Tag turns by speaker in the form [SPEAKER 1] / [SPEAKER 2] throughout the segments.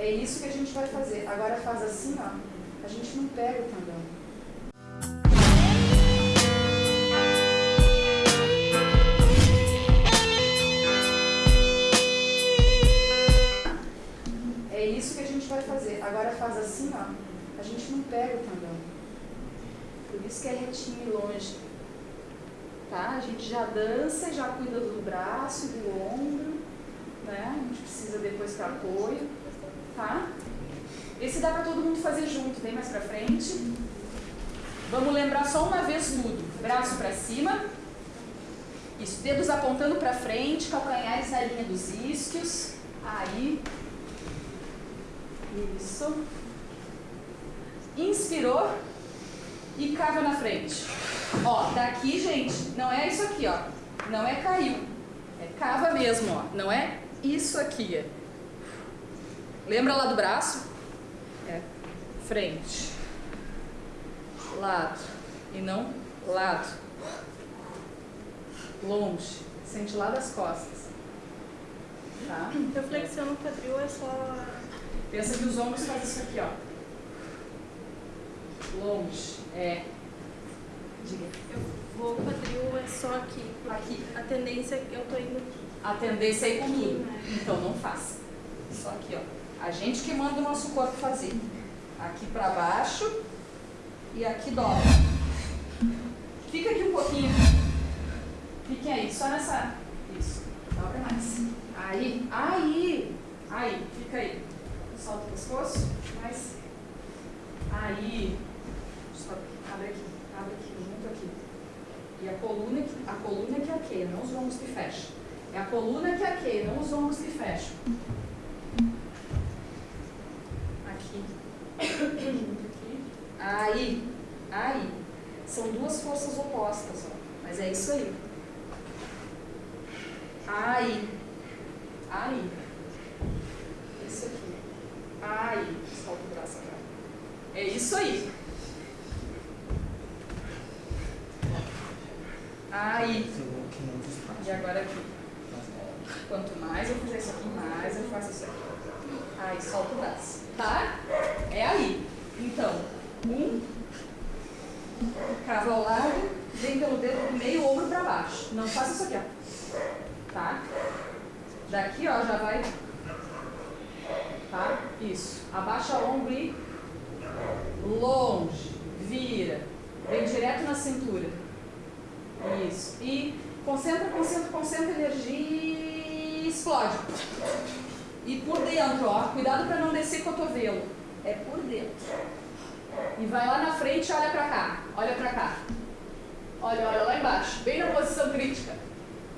[SPEAKER 1] É isso que a gente vai fazer. Agora faz assim, ó. A gente não pega o tendão. É isso que a gente vai fazer. Agora faz assim, ó. A gente não pega o tendão. Por isso que é retinho e longe. Tá? A gente já dança, já cuida do braço do ombro. Né? A gente precisa depois para apoio. Tá? Esse dá para todo mundo fazer junto. Vem mais para frente. Vamos lembrar só uma vez tudo. Braço para cima. Isso, dedos apontando para frente, calcanhares na linha dos isquios. Aí. Isso. Inspirou e cava na frente. Ó, daqui, gente, não é isso aqui, ó. Não é caiu. É cava mesmo, ó. Não é isso aqui. Lembra lá do braço? É frente. Lado. E não lado. Longe. Sente lá das costas. Tá?
[SPEAKER 2] Eu flexiono o quadril, é só.
[SPEAKER 1] Pensa que os ombros fazem isso aqui, ó. Longe. É. Diga.
[SPEAKER 2] Eu vou, quadril é só aqui.
[SPEAKER 1] Aqui.
[SPEAKER 2] A tendência é que eu tô indo aqui.
[SPEAKER 1] A tendência é ir com tudo.
[SPEAKER 2] né?
[SPEAKER 1] Então não faça. Só aqui, ó. A gente que manda o nosso corpo fazer. Aqui pra baixo e aqui dobra. Fica aqui um pouquinho. Fiquem aí, só nessa. Isso. Dobra mais. Aí, aí, aí, fica aí. Solta o pescoço, mais. Aí. Abre aqui, abre aqui, junto aqui. E a coluna, a coluna que arqueia, não os ombros que fecham. É a coluna que arqueia, não os ombros que fecham. Aqui. Junto aqui. Aí. Aí. São duas forças opostas, ó. Mas é isso aí. Aí. Aí. Isso aqui. Aí. Solta o braço agora. É isso aí. Aí. E agora aqui. Quanto mais eu fizer isso aqui, mais eu faço isso aqui. Aí, solta o braço. Tá? É aí. Então, um. Cava ao lado, vem pelo dedo do meio, ombro pra baixo. Não faça isso aqui, ó. Tá? Daqui, ó, já vai. Tá? Isso. Abaixa o ombro e longe. Vira. Vem direto na cintura. Isso. E concentra, concentra, concentra energia e explode. E por dentro, ó. Cuidado para não descer cotovelo. É por dentro. E vai lá na frente e olha pra cá. Olha pra cá. Olha, olha lá embaixo. Bem na posição crítica.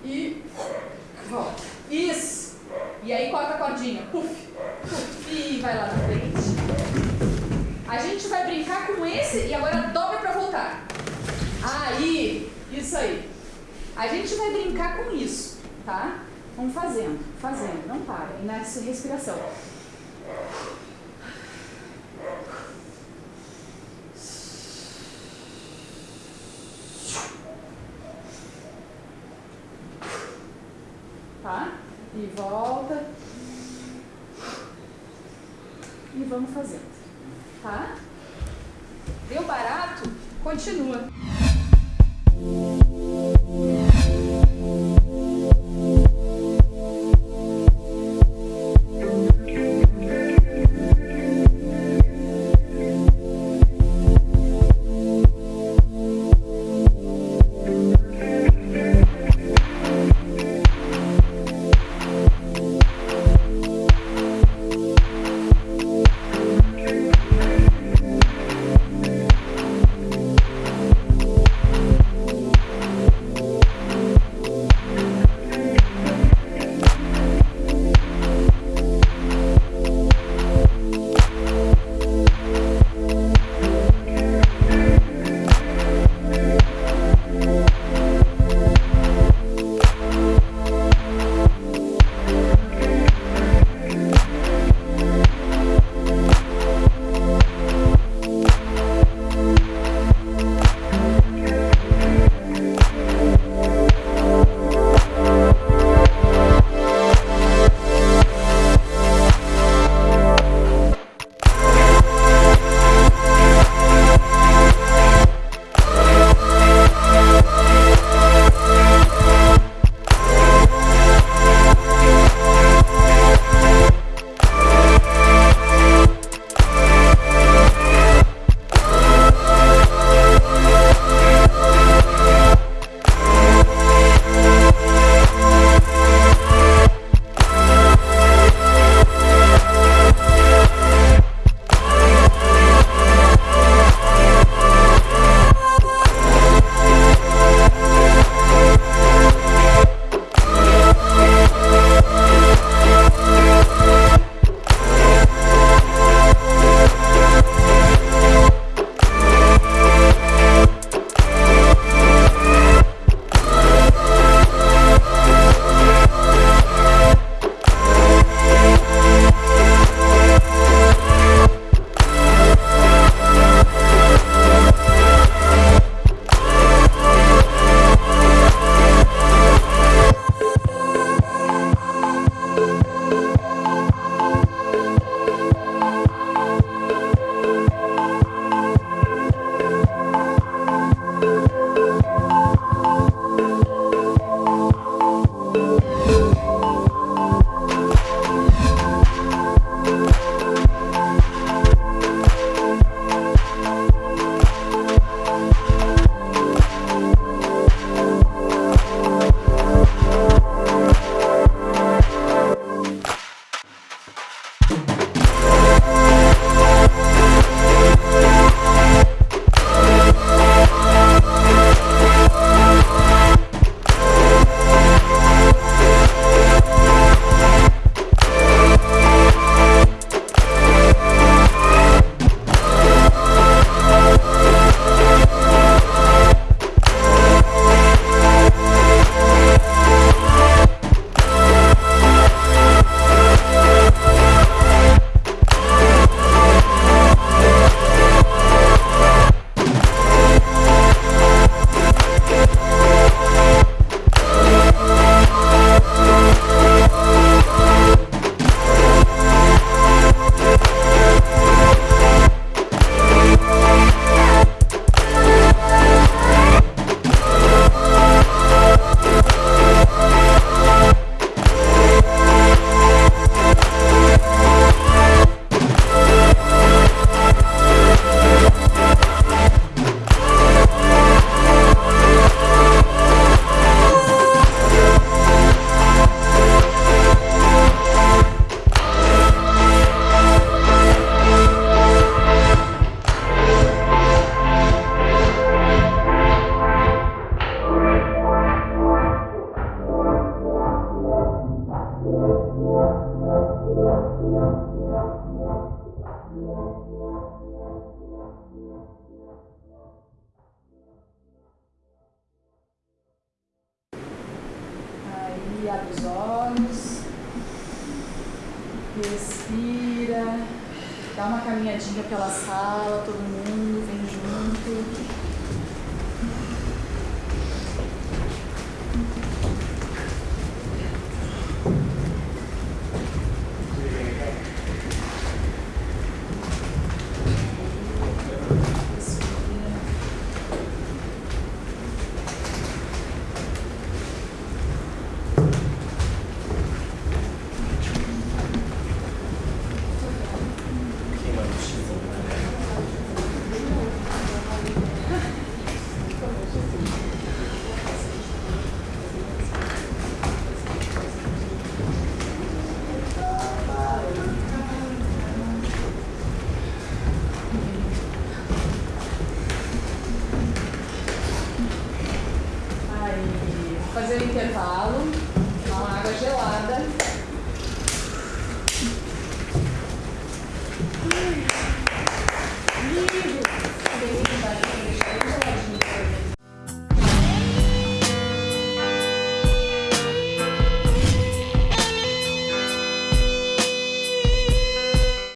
[SPEAKER 1] E volta. Isso. E aí corta a cordinha. Puf. Puf. E vai lá na frente. A gente vai brincar com esse e agora dobra pra voltar. Aí, isso aí. A gente vai brincar com isso, tá? Vamos fazendo, fazendo, não para. E nessa respiração. Tá? E volta. E vamos fazendo. Tá? Deu barato? Continua. Aí abre os olhos, respira, dá uma caminhadinha pela sala, todo mundo vem junto.